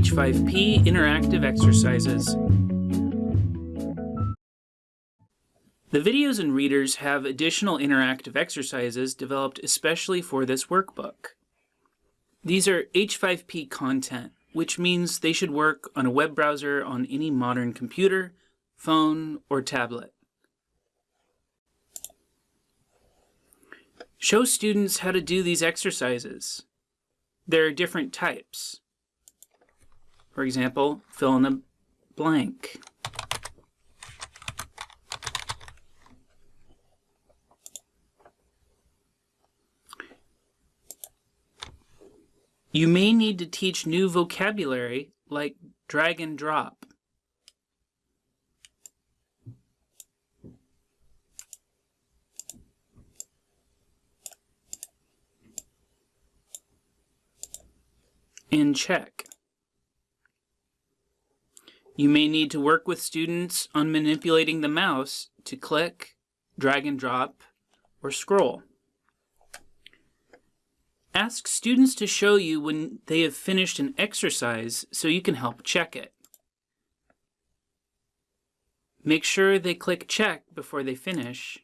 H5P interactive exercises. The videos and readers have additional interactive exercises developed especially for this workbook. These are H5P content, which means they should work on a web browser on any modern computer, phone, or tablet. Show students how to do these exercises. There are different types. For example, fill in the blank. You may need to teach new vocabulary like drag and drop. And check. You may need to work with students on manipulating the mouse to click, drag and drop, or scroll. Ask students to show you when they have finished an exercise so you can help check it. Make sure they click check before they finish.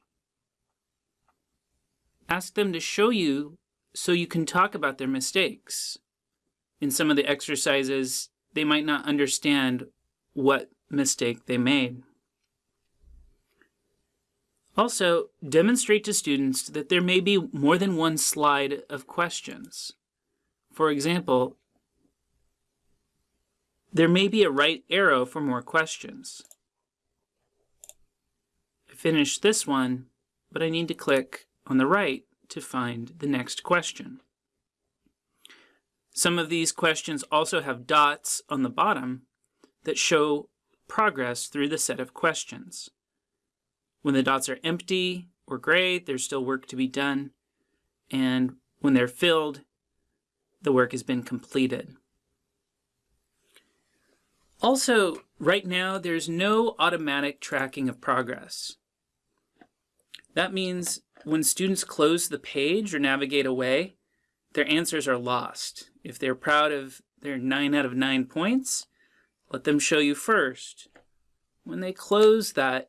Ask them to show you so you can talk about their mistakes. In some of the exercises, they might not understand what mistake they made. Also, demonstrate to students that there may be more than one slide of questions. For example, there may be a right arrow for more questions. I finished this one, but I need to click on the right to find the next question. Some of these questions also have dots on the bottom that show progress through the set of questions. When the dots are empty or gray, there's still work to be done. And when they're filled, the work has been completed. Also, right now, there's no automatic tracking of progress. That means when students close the page or navigate away, their answers are lost. If they're proud of their 9 out of 9 points, let them show you first. When they close that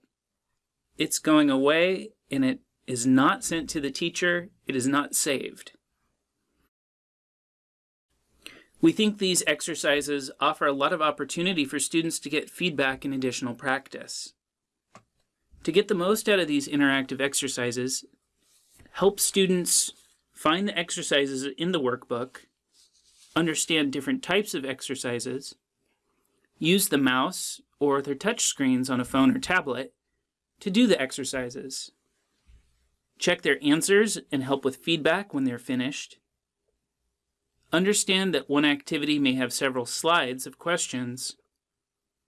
it's going away and it is not sent to the teacher, it is not saved. We think these exercises offer a lot of opportunity for students to get feedback and additional practice. To get the most out of these interactive exercises, help students find the exercises in the workbook, understand different types of exercises, use the mouse or their touch screens on a phone or tablet, to do the exercises. Check their answers and help with feedback when they're finished. Understand that one activity may have several slides of questions.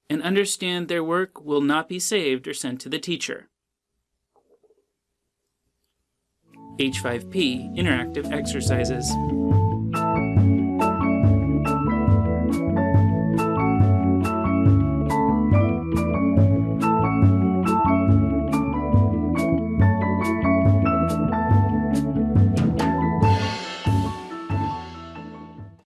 And understand their work will not be saved or sent to the teacher. H5P Interactive Exercises